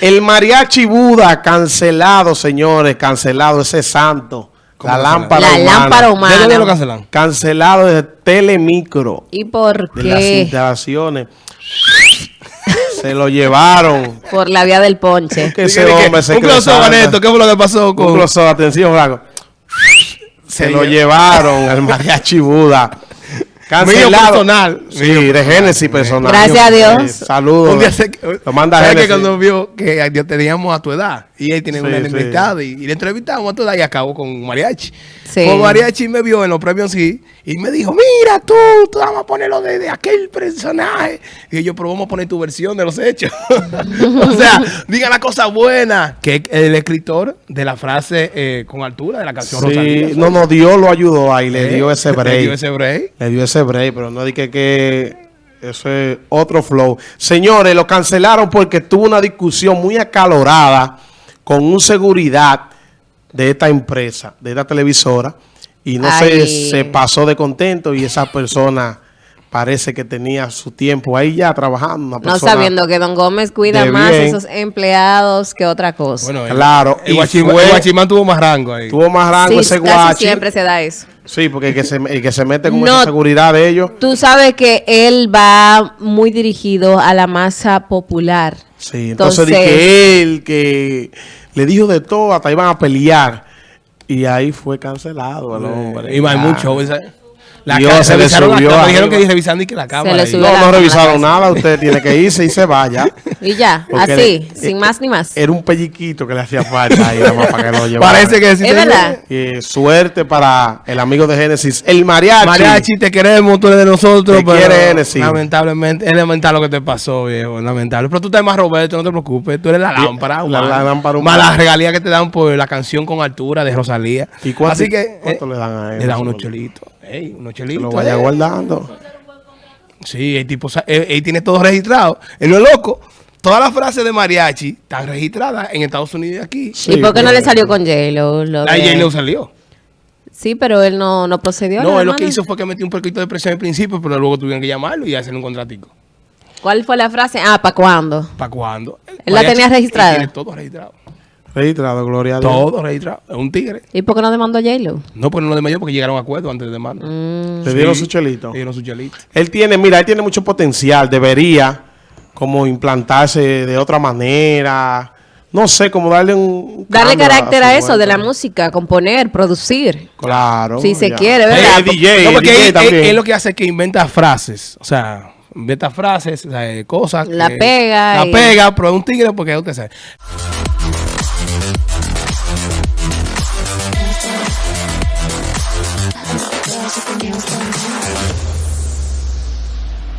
El mariachi Buda cancelado, señores, cancelado, ese santo. La lámpara La humana. lámpara humana. ¿De dónde lo cancelan? Cancelado desde Telemicro. ¿Y por De las qué? instalaciones. se lo llevaron. Por la vía del ponche. Que ese hombre se Un. Vaneto, ¿qué fue lo que pasó Un con...? close-up, atención, Flaco. Se lo llevaron al mariachi Buda. Mío Cancelado. personal. Sí, de Génesis personal. Gracias a Dios. Saludos. Un día se, Lo manda ¿sabes que Génesis. cuando vio que teníamos a tu edad y él tiene Sí, una sí. invitada y, y le entrevistamos a tu edad y acabó con mariachi. Sí. Con mariachi me vio en los premios sí y me dijo, mira tú, tú vamos a ponerlo de, de aquel personaje. Y yo, pero vamos a poner tu versión de los hechos. o sea, diga la cosa buena. Que el escritor de la frase eh, con altura de la canción Sí, Rosalía. no, no, Dios lo ayudó ahí, le ¿Eh? dio ese break. Le dio ese break. Le dio ese break, pero no dije que eso es otro flow. Señores, lo cancelaron porque tuvo una discusión muy acalorada con un seguridad de esta empresa, de esta televisora, y no Ay. se pasó de contento y esa persona parece que tenía su tiempo ahí ya trabajando. Una No persona- sabiendo que Don Gómez cuida más bien. esos empleados que otra cosa. Bueno, Claro, El, y guachimán, fue- el guachimán tuvo más rango ahí. Tuvo más rango sí, ese casi guachi. siempre se da eso. Sí, porque el que se, el que se mete con No. esa seguridad de ellos. Tú sabes que él va muy dirigido a la masa popular. Sí, entonces, Entonces- dije él que le dijo de todo, hasta iban a pelear. Y ahí fue cancelado el hombre. Y hay Ya. mucho. La Dios, se le revisaron la subió cámara, dijeron que revisando y que la cámara. le ahí. subió No, la no revisaron nada. Usted tiene que irse y se vaya. Y ya, Porque así, le- sin eh, más ni más. Era un pelliquito que le hacía falta ahí, nada más para que lo llevara. Parece que sí. Es verdad. Y suerte para el amigo de Génesis, el mariachi. Mariachi, te queremos, tú eres de nosotros. Te pero quiere Genesis. Lamentablemente, es lamentable lo que te pasó, viejo. Lamentable. Pero tú estás más Roberto, no te preocupes. Tú eres la lámpara. la- humana. la lámpara Más humana. las regalías que te dan por la canción con altura de Rosalía. ¿Y cuánto- Así que. cuánto eh, le dan a él? Le dan unos chelitos. Ey, unos chelitos. lo vaya eh. guardando. Sí, el tipo, él, él tiene todo registrado. Él no es loco. Todas las frases de mariachi están registradas en Estados Unidos y aquí. Sí, ¿Y por qué no le salió con J-Lo? Lo La de- J-Lo salió. Sí, pero él no, no procedió. No, él lo que hizo fue que metió un poquito de presión al principio, pero luego tuvieron que llamarlo y hacerle un contratico. ¿Cuál fue la frase? Ah, ¿para cuándo? ¿Para cuándo? ¿Él la tenía registrada? él Tiene todo registrado. Registrado, gloria a Dios. Todo registrado. Es un tigre. ¿Y por qué no demandó a J-Lo? No, pero no lo demandó porque llegaron a acuerdo antes de demanda. Mm. Le dieron su chelito. Le dieron su chelito. Él tiene, mira, él tiene mucho potencial. Debería como implantarse de otra manera. No sé, como darle un... Darle carácter a eso de la música, componer, producir. Claro. Si se ya. quiere, ¿verdad? Eh, DJ, no, porque DJ él, él- también. él lo que hace es que inventa frases. O sea, inventa frases, o sea, cosas. La que- pega La y- pega, pero es un tigre porque usted sabe.